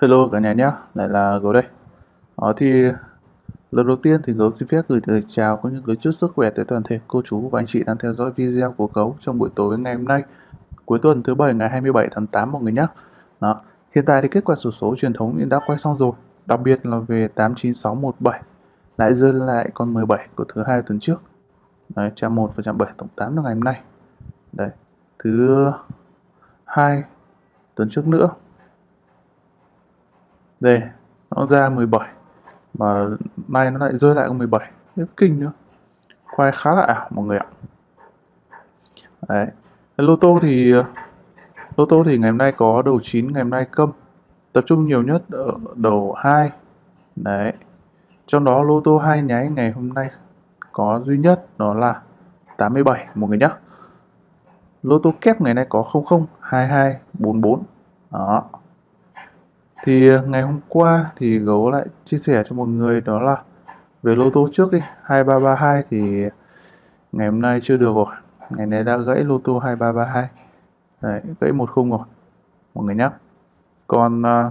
Hello cả nhà nhé, lại là Gấu đây. Ờ, thì lần đầu tiên thì Gấu xin phép gửi lời chào cũng như gửi chúc sức khỏe tới toàn thể cô chú và anh chị đang theo dõi video của Gấu trong buổi tối ngày hôm nay, cuối tuần thứ bảy ngày 27 tháng 8 mọi người nhé. Đó. Hiện tại thì kết quả sổ số truyền thống đã quay xong rồi, đặc biệt là về 89617 lại rơi lại con 17 của thứ hai tuần trước. Đấy, chạm 1 và chạm 7 tổng 8 là ngày hôm nay. Đấy, thứ hai tuần trước nữa đây, nó ra 17 mà nay nó lại rơi lại con 17 rất kinh nữa. Khoai khá là ảo, mọi người ạ. Đấy. Lô tô thì, lô tô thì ngày hôm nay có đầu 9 ngày hôm nay câm tập trung nhiều nhất ở đầu 2 đấy. Trong đó lô tô hai nháy ngày hôm nay có duy nhất, đó là 87 mọi người nhé lô tô kép ngày nay có 002244 đó thì ờ, ngày hôm qua thì gấu lại chia sẻ cho một người đó là về lô tô trước đi 2332 thì ngày hôm nay chưa được rồi. Ngày này đã gãy lô tô 2332 Đấy, gãy một khung rồi mọi người nhắc còn ờ,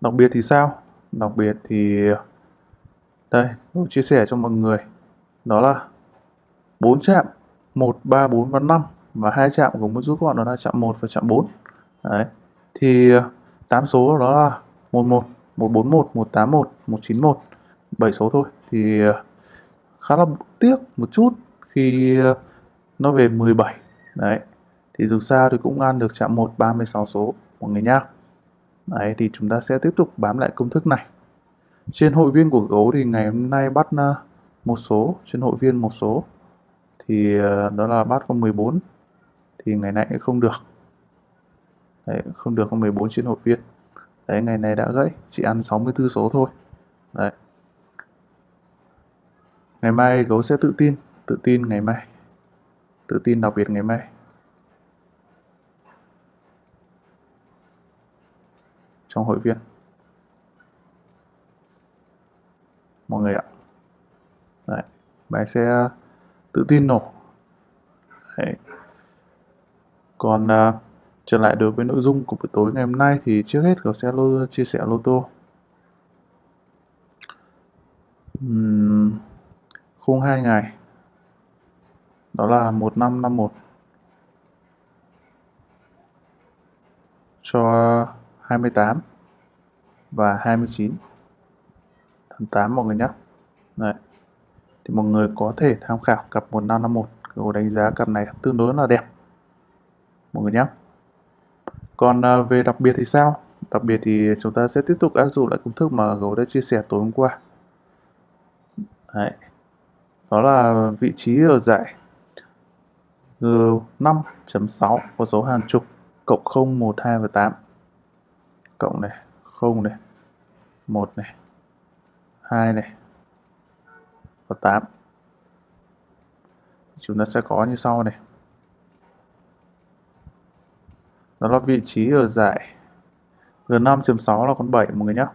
đặc biệt thì sao? Đặc biệt thì ờ, đây tôi chia sẻ cho mọi người. Đó là bốn chạm 1, 3, 4 và 5 và hai chạm của một rút gọn đó là chạm 1 và chạm 4 đấy thì 8 số đó là 11, 141, 181, 191, 7 số thôi. Thì ờ, khá là tiếc một chút khi ờ, nó về 17 đấy thì dù sao thì cũng ăn được chạm 1 36 số mọi người nhá. Đấy thì chúng ta sẽ tiếp tục bám lại công thức này. Trên hội viên của gấu thì ngày hôm nay bắt ờ, một số trên hội viên một số. Thì đó là bắt con 14 thì ngày nay không được. Đấy, không được con 14 trên hội viên Đấy, ngày này đã gãy, chỉ ăn 64 số thôi. Đấy. Ngày mai gấu sẽ tự tin, tự tin ngày mai. Tự tin đặc biệt ngày mai. Trong hội viên. Mọi người ạ. Đấy, bài sẽ tự tin nổ. Đấy. Còn uh, Trở lại đối với nội dung của buổi tối ngày hôm nay thì trước hết Gấu sẽ lô, chia sẻ lô tô. Uhm, khung 2 ngày đó là 1551 cho 28 và 29 tháng 8 mọi người nhé. Đấy. Thì mọi người có thể tham khảo cặp 1551 Gấu đánh giá cặp này tương đối là đẹp mọi người nhé. Còn à, về đặc biệt thì sao? Đặc biệt thì chúng ta sẽ tiếp tục áp dụng lại công thức mà Gấu đã chia sẻ tối hôm qua. Đấy. Đó là vị trí ở giải G5.6 có số hàng chục cộng 0, 1, 2 và 8. Cộng này, 0 này, 1 này, 2 này và 8. Chúng ta sẽ có như sau này. Đó là vị trí ở giải G5.6 là con 7 mọi người nhé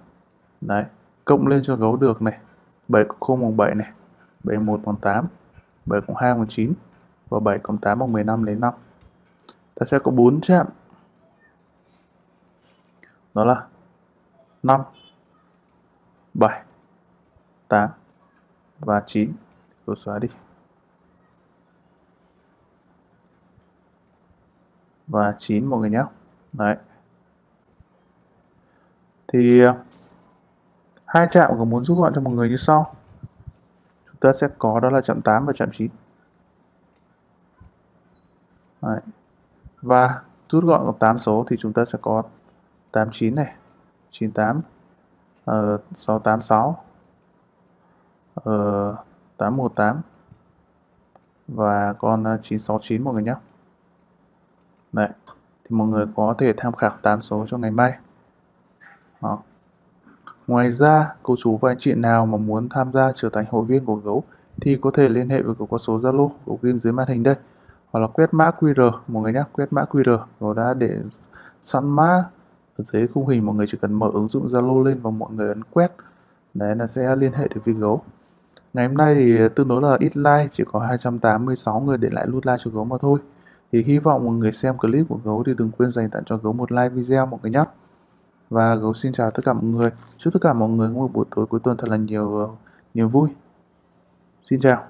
đấy, cộng lên cho gấu được này. 7 cộng 0 bằng 7 này. 71 bằng 8 7 cộng 2 bằng 9 và 7 cộng 8 bằng 15 lấy 5 ta sẽ có 4 chạm. Đó là 5 7 8 và 9 tôi xóa đi. Và 9 mọi người nhé. Đấy. Thì ờ, hai chạm có muốn rút gọn cho mọi người như sau. Chúng ta sẽ có đó là chạm 8 và chạm 9. Đấy. Và rút gọn có 8 số thì chúng ta sẽ có 89 này, 98, uh, 686, uh, 818 và con ờ, 969 mọi người nhé. Đấy. Thì mọi người có thể tham khảo 8 số cho ngày mai. Đó. Ngoài ra, cô chú và anh chị nào mà muốn tham gia trở thành hội viên của gấu thì có thể liên hệ với gấu có số Zalo của ghim dưới màn hình đây hoặc là quét mã QR mọi người nhé quét mã QR gấu đã để sẵn mã ở dưới khung hình mọi người chỉ cần mở ứng dụng Zalo lên và mọi người ấn quét đấy là sẽ liên hệ được với gấu ngày hôm nay thì tương đối là ít like chỉ có 286 người để lại nút like cho gấu mà thôi thì hy vọng mọi người xem clip của gấu thì đừng quên dành tặng cho gấu một like video mọi người nhé và gấu xin chào tất cả mọi người. Chúc tất cả mọi người có một buổi tối cuối tuần thật là nhiều ờ, niềm vui. Xin chào.